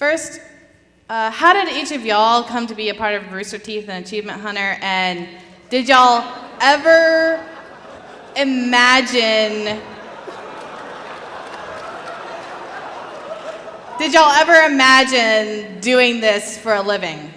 First, uh, how did each of y'all come to be a part of Rooster Teeth and Achievement Hunter? And did y'all ever imagine? Did y'all ever imagine doing this for a living?